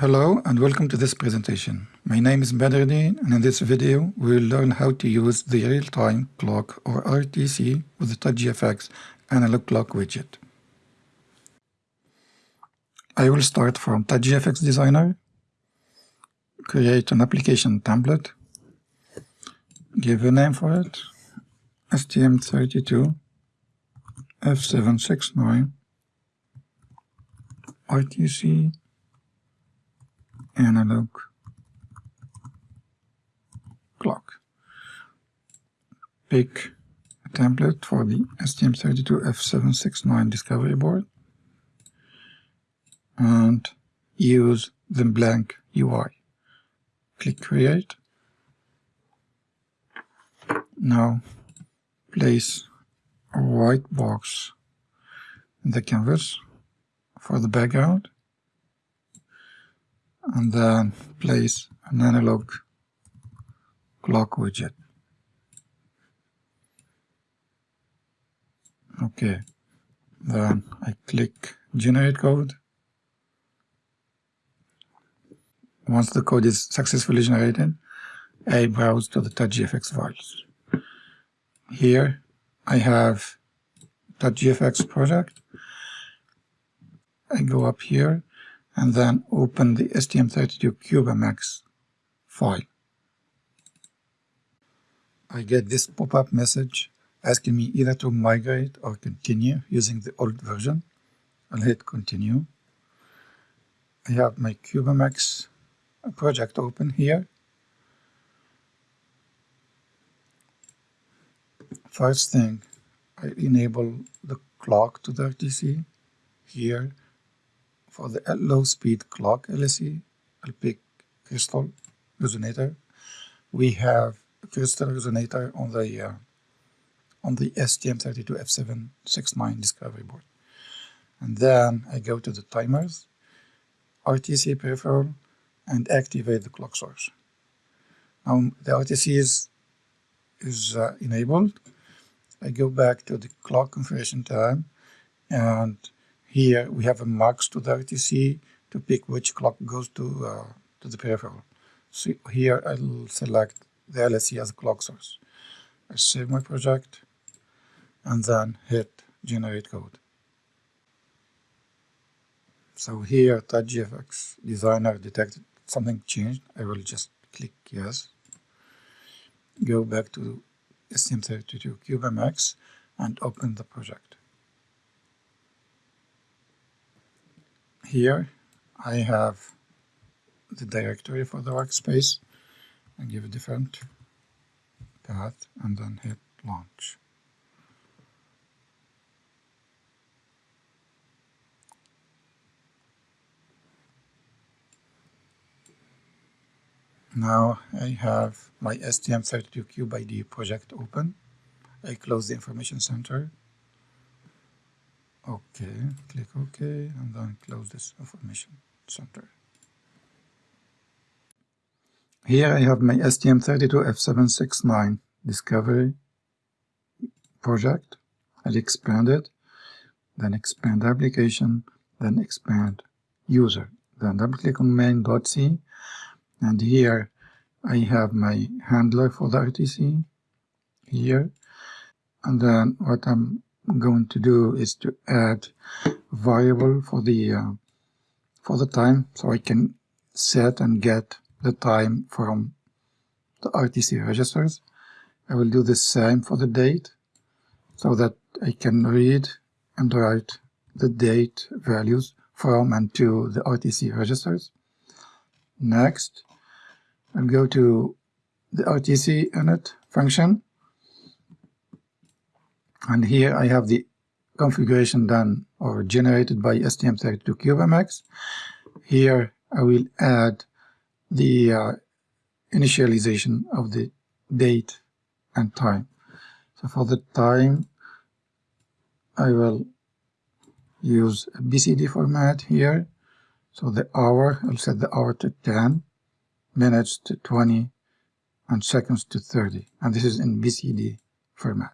Hello and welcome to this presentation. My name is Badruddin and in this video we will learn how to use the real-time clock or RTC with the TouchGFX analog clock widget. I will start from TouchGFX Designer, create an application template, give a name for it, STM32 F769 RTC analog clock. Pick a template for the STM32F769 discovery board and use the blank UI. Click Create. Now place a white box in the canvas for the background and then place an analog clock widget. Okay, then I click generate code. Once the code is successfully generated, I browse to the TouchGFX files. Here I have TouchGFX project. I go up here and then open the STM32CubeMX file. I get this pop-up message asking me either to migrate or continue using the old version. I'll hit continue. I have my CubeMX project open here. First thing, I enable the clock to the RTC here for the low speed clock LSE, I'll crystal resonator. We have crystal resonator on the uh, on the STM32F769 discovery board. And then I go to the timers, RTC peripheral, and activate the clock source. Now the RTC is, is uh, enabled. I go back to the clock configuration tab and here we have a mux to the RTC to pick which clock goes to, uh, to the peripheral. So here I'll select the LSE as a clock source. I save my project and then hit generate code. So here TouchGFX designer detected something changed. I will just click yes. Go back to STM32 CubeMX and open the project. Here I have the directory for the workspace and give a different path and then hit launch. Now I have my STM32CubeIDE project open. I close the information center OK, click OK, and then close this information center. Here I have my STM32F769 discovery project. I'll expand it, then expand application, then expand user. Then double click on main.c, and here I have my handler for the RTC here. And then what I'm going to do is to add variable for the uh, for the time so I can set and get the time from the RTC registers. I will do the same for the date so that I can read and write the date values from and to the RTC registers. Next, I'll go to the RTC init function and here I have the configuration done or generated by STM32CubeMX. Here I will add the uh, initialization of the date and time. So for the time, I will use BCD format here. So the hour, I'll set the hour to 10, minutes to 20, and seconds to 30. And this is in BCD format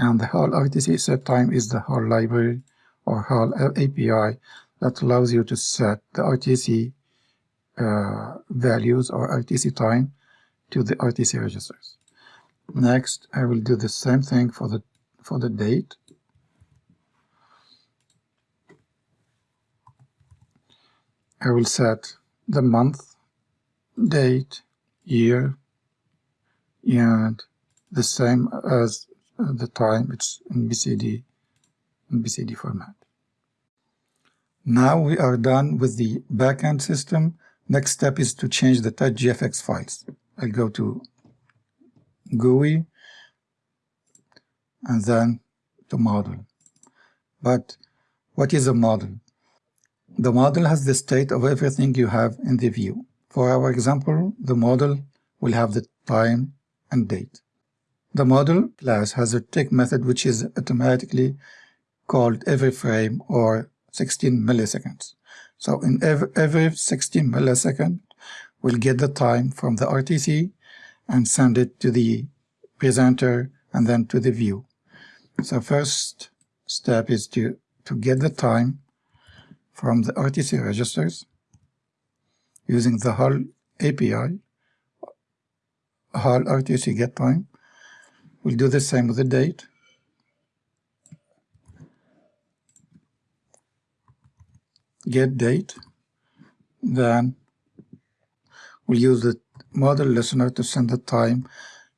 and the whole RTC set time is the whole library or whole API that allows you to set the RTC uh, values or RTC time to the RTC registers. Next, I will do the same thing for the for the date. I will set the month, date, year, and the same as the time it's in BCD in BCD format. Now we are done with the backend system. Next step is to change the touchgfx files. I'll go to GUI and then to model. But what is a model? The model has the state of everything you have in the view. For our example, the model will have the time and date. The model class has a tick method which is automatically called every frame or 16 milliseconds. So in every, every 16 millisecond, we'll get the time from the RTC and send it to the presenter and then to the view. So first step is to, to get the time from the RTC registers using the HAL API, HAL RTC get time. We'll do the same with the date. Get date. Then we'll use the model listener to send the time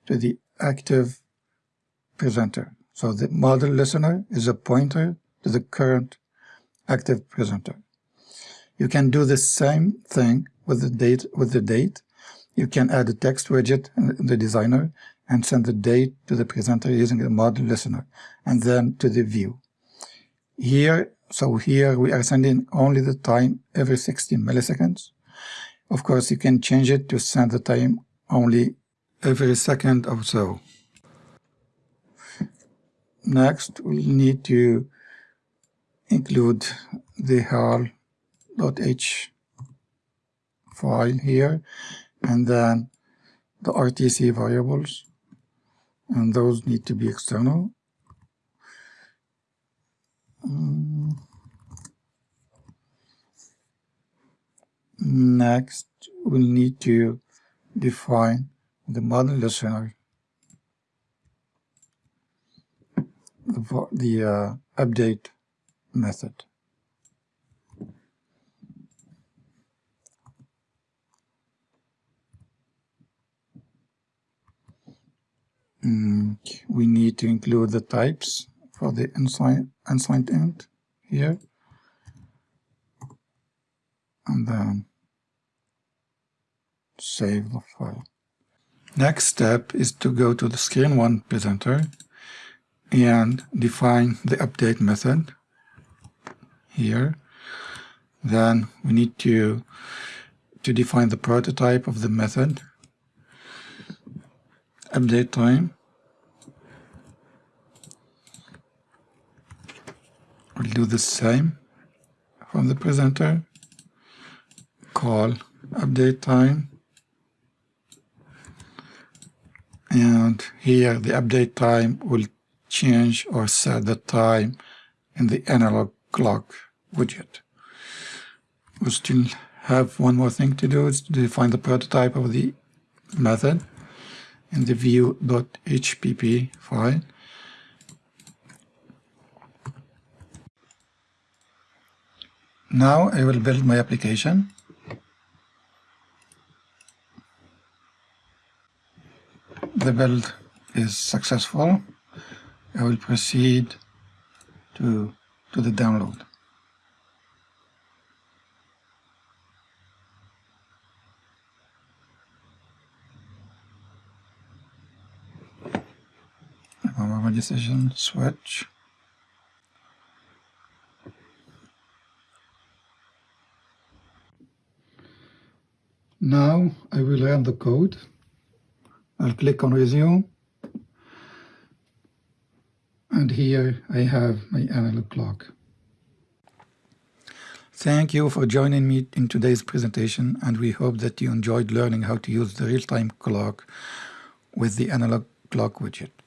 to the active presenter. So the model listener is a pointer to the current active presenter. You can do the same thing with the date with the date. You can add a text widget in the designer and send the date to the presenter using the model listener and then to the view. Here, so here we are sending only the time every 16 milliseconds. Of course, you can change it to send the time only every second or so. Next, we'll need to include the HAL.h file here and then the RTC variables and those need to be external. Um, next, we'll need to define the model listener, the, the uh, update method. Mm, we need to include the types for the unsigned, unsigned int here. And then save the file. Next step is to go to the screen 1 presenter and define the update method here. Then we need to to define the prototype of the method update time. We'll do the same from the presenter. Call update time. And here the update time will change or set the time in the analog clock widget. We still have one more thing to do, is to define the prototype of the method in the view.hpp file. Now I will build my application. The build is successful. I will proceed to, to the download. my decision switch. Now I will run the code. I'll click on resume. And here I have my analog clock. Thank you for joining me in today's presentation and we hope that you enjoyed learning how to use the real-time clock with the analog clock widget.